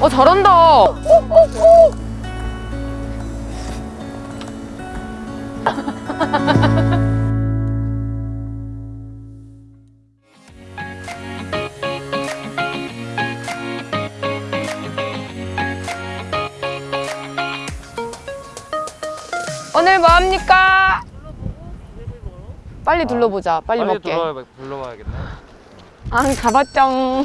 어 잘한다. 오, 오, 오. 오늘 뭐 합니까? 빨리 둘러보자. 빨리, 빨리 먹게. 둘러봐, 둘러봐야겠네. 아, 가봤쩡.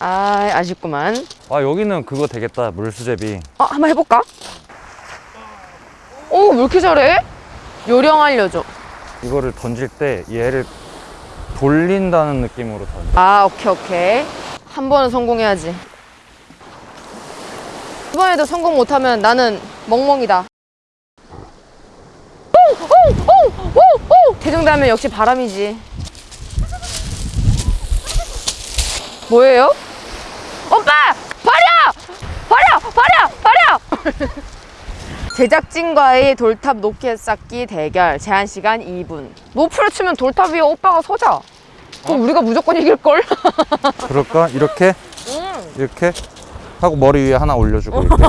아, 아쉽구만. 아 여기는 그거 되겠다 물수제비. 어, 한번 해볼까? 오, 왜 이렇게 잘해? 요령 알려줘. 이거를 던질 때 얘를 돌린다는 느낌으로 던져. 아, 오케이, 오케이. 한 번은 성공해야지. 이번에도 성공 못하면 나는 멍멍이다. 오, 오, 오, 오, 오. 대중다면 역시 바람이지. 뭐예요? 오빠! 버려! 버려! 버려! 버려! 제작진과의 돌탑 높게 쌓기 대결 제한 시간 2분 노프를 치면 돌탑 위에 오빠가 서자 그럼 우리가 무조건 이길걸? 그럴까? 이렇게 응. 이렇게 하고 머리 위에 하나 올려주고 이렇게.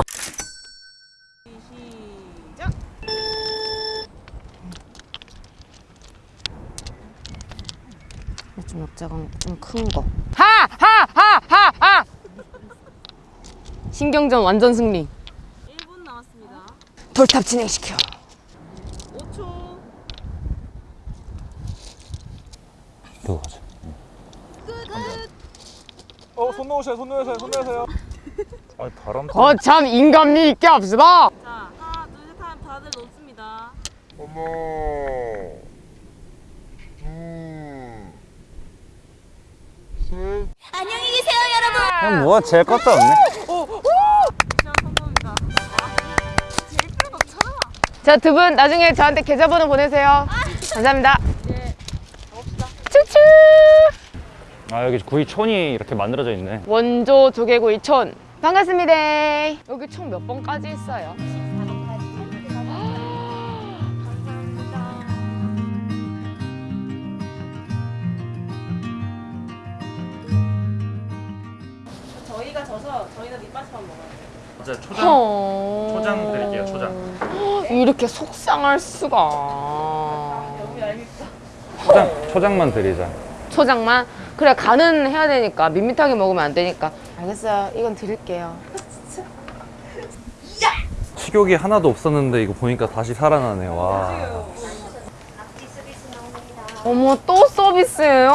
좀 역자가 좀 큰 거. 하! 하! 하! 하! 하! 신경전 완전 승리. 1분 남았습니다. 돌탑 진행시켜. 5초. 그거 가자. 어, 손 놓으세요, 손 놓으세요, 손 놓으세요. 아 바람. 거참 인간미 있게 합시다. 자, 하나, 둘, 셋 하면 다들 놓습니다. 안녕히 계세요, 여러분. 그냥 뭐가 제일 것도 없네. 자, 두 분 나중에 저한테 계좌번호 보내세요. 감사합니다. 예. 추추. 아 여기 구이촌이 이렇게 만들어져 있네. 원조 조개구이 촌. 반갑습니다. 여기 총 몇 번까지 있어요? 저희가 져서 저희는 밑반찬만 먹어요. 맞아 어... 초장 드릴게요, 초장. 이렇게 속상할 수가. 초장 초장만 드리자. 초장만? 그래 간은 해야 되니까 밋밋하게 먹으면 안 되니까 알겠어요 이건 드릴게요 식욕이 하나도 없었는데 이거 보니까 다시 살아나네. 와. 어머 또 서비스예요?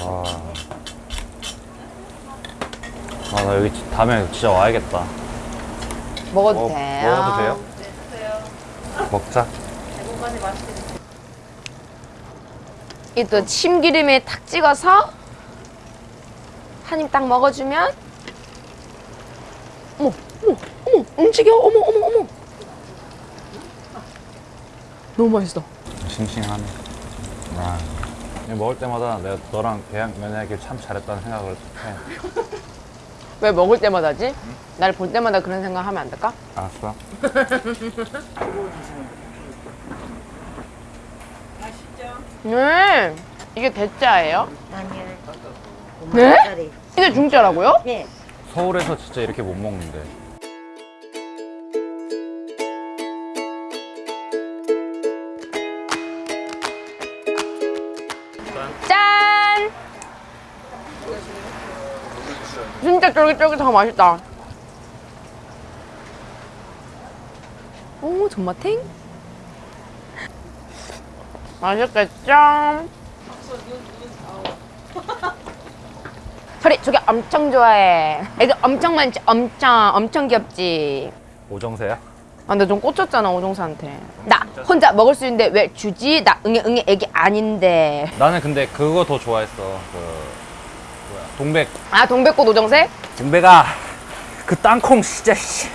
와. 아, 나 여기 지- 다음에 진짜 와야겠다. 먹어도 먹- 돼요? 먹어도 돼요? 먹자. 이또 참기름에 탁 찍어서 한 입 딱 먹어주면 어머 어머 어머 움직여 어머 어머 어머 너무 맛있어 싱싱하네. 와. 이거 먹을 때마다 내가 너랑 계약 연애하길 참 잘했다는 생각을 해. 왜 먹을 때마다지? 날볼 때마다 그런 생각 하면 안 될까? 알았어. 네 이게 대짜예요? 아니요. 네? 이게 중짜라고요? 네. 서울에서 진짜 이렇게 못 먹는데. 진짜 쫄깃쫄깃하고 맛있다. 오, 존맛탱? 맛있겠죠? 소리 저게 엄청 좋아해. 애기 엄청 많지? 엄청, 엄청 귀엽지? 오정세야? 아, 근데 좀 꽂혔잖아, 오종사한테. 나 혼자 먹을 수 있는데 왜 주지? 나 응애, 응애 애기 아닌데. 나는 근데 그거 더 좋아했어. 그? 동백. 아, 동백꽃 오정세? 동백아. 그 땅콩 진짜 씨.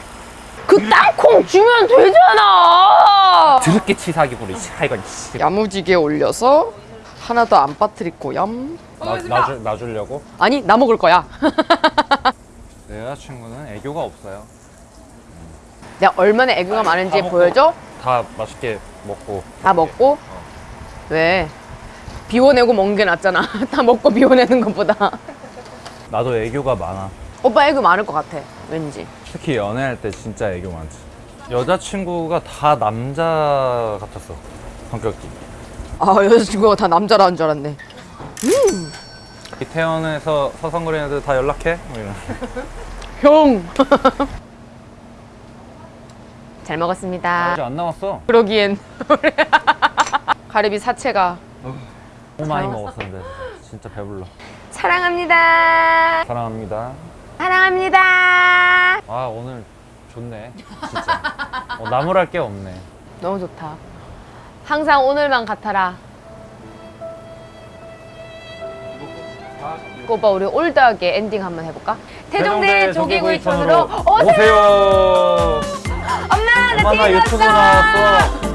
그 땅콩 주면 되잖아. 드럽게 치사하게 부리지. 아 이건 씨. 야무지게 올려서 하나 더안 빠뜨리고 얌. 나, 놔주, 놔주려고? 아니 나 먹을 거야. 내 여자친구는 애교가 없어요. 내가 얼마나 애교가 많은지 다. 보여줘. 다 맛있게 먹고. 다 먹고. 왜? 비워내고 먹는 게 낫잖아. 다 먹고 비워내는 것보다. 나도 애교가 많아. 오빠 애교 많을 것 같아. 왠지. 특히 연애할 때 진짜 애교 많지. 여자친구가 다 남자 같았어. 성격이. 아 여자친구가 다 남자라는 줄 알았네. 이태원에서 서성거리는 애들 다 연락해? 뭐. 형. 잘 먹었습니다. 아직 안 나왔어. 그러기엔 가리비 사체가 너무 많이 나왔어? 먹었었는데 진짜 배불러. 사랑합니다. 사랑합니다. 사랑합니다. 아 오늘 좋네. 진짜. 어, 나무랄 게 없네. 너무 좋다. 항상 오늘만 같아라. 그 오빠 우리 올드하게 엔딩 한번 해볼까? 태종대 조개구이촌으로 오세요. 오세요. 엄마 나 엄마 TV 봤어.